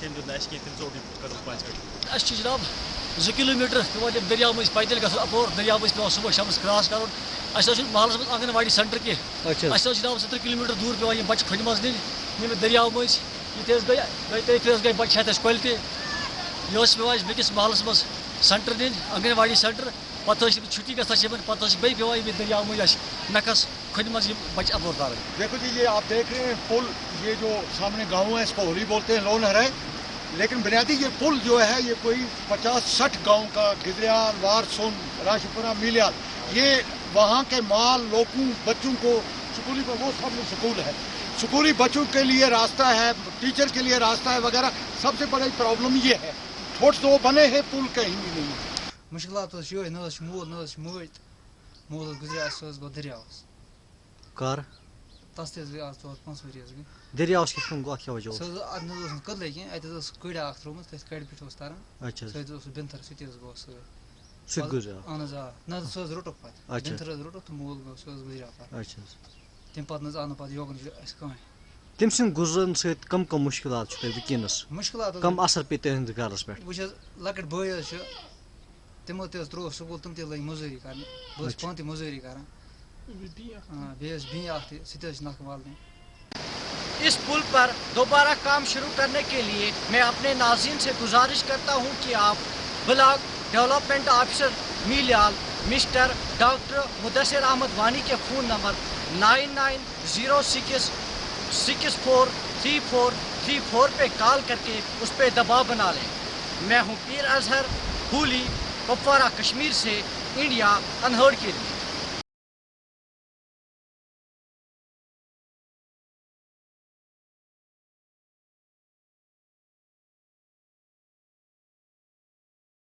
tem dönme eski tem zor bir kadal panç kay. اَسہِ چھِ جِناب زٕ کِلوٗ میٖٹر پیٚوان تِم دٔریاو مٔنٛزۍ پیدٔلۍ گژھُن اَپور دٔریاو مٔنٛزۍ پیٚوان صُبح شامَس کراس کَرُن اَسہِ حظ چھُنہٕ محلَس منٛز آنٛگن واڑی سینٹر کینٛہہ Açın. اَسہِ حظ جِناب سترٛہ کِلوٗ میٖٹر دوٗر پیٚوان یِم بَچہِ کھۄنہِ منٛز نِنۍ ییٚمہِ دٔریاو مٔنٛزۍ ییٚتہِ حظ گٔے گٔے تٔتھۍ پھِرِ حظ گٔے بَچہِ اَسہِ کۄلہِ تہِ یہِ ٲس اَسہِ بیٚکِس محلَس منٛز سینٹر نِنۍ آنٛگن واڑی سینٹر۔ پَتہٕ حظ چھِ چھُٹی گژھان چھِ یِمن پَتہٕ حظ چھِ بیٚیہِ پیٚوان ییٚمہِ دٔریاو مٔنٛزۍ اَسہِ نَکھَس کھۄنہِ منٛز یِم بَچہِ اَپور تارٕنۍ دیکھو جی یہ آپ دیکھ رہے ہیں، پل یہ جو سامنے گاؤں ہے، اس کو ہولی بولتے ہیں، لون ہے لیکن بنیادی یہ پل جو ہے، یہ کوئی پچاس سٹھ گاؤں کا گدریال وارسون راشپورہ میلیال، یہ وہاں کے مال لوگوں بچوں کو سکولی پر وہ سب سکول ہے۔ سکولی بچوں کے لیے راستہ ہے ٹیچر کے لیے راستہ ہے وغیرہ۔ سب سے بڑی پرابلم یہ ہے۔ تھوڑ تو بنے ہیں پل کہیں بھی نہیں۔ مشکلات یِہوٚے نہ مول نہ مٲج مول گُزریو سُہ حظ گوٚو دٔریاوَس Kar. تَس ژور پانٛژھ ؤری حظ گٔے Deryavs kişinin gok سُہ yavaş حظ اَتھ نہ حظ اوس نہٕ کٔدلَے اَتہِ حظ ٲس کٔڑۍ اَکھ ترٛٲومٕژ تٔتھۍ کَڑِ پٮ۪ٹھ اوس تَران Açın. سُہ حظ اوس سُہ بِنتھر سُہ تہِ حظ گوٚو سۭتۍ Süt güzel. اہن حظ آ نہ سُہ حظ روٚٹُکھ پَتہٕ اچھا. بِنتھر حظ روٚٹُکھ تہٕ مول گوٚو سُہ حظ گُزریو پَتہٕ Açın. تَمہِ پَتہٕ نہ حظ آو نہٕ پَتہٕ یوکُن اَسہِ کٕہٕنۍ kım kım muşkilat şu tabi kines. مُشکلات حظ. وٕچھ حظ لۄکٕٹۍ بٲے حظ چھِ تِمو تہِ حظ ترٛووُکھ سکوٗل تِم تہِ لٔگۍ مٔزوٗری کَرنہِ بہٕ حظ چھُس پانہٕ تہِ مٔزوٗری کَران آ بیٚیہِ حظ بیٚیہِ اَکھ تہِ سُہ تہِ حظ چھِ نَکھٕ والنہِ اس پل پر دوبارہ کام شروع کرنے کے لیے میں اپنے ناظرین سے گزارش کرتا ہوں کہ آپ بلاک ڈیولپمنٹ آفیسر میلیال مسٹر ڈاکٹر مدثر احمد وانی کے phone number nine nine zero six six four three four three four پہ کال کر کے اس پہ دباؤ بنا لیں۔ میں ہوں پیر اظہر ہولی کپوارہ، کشمیر سے انڈیا انہور کے لیے۔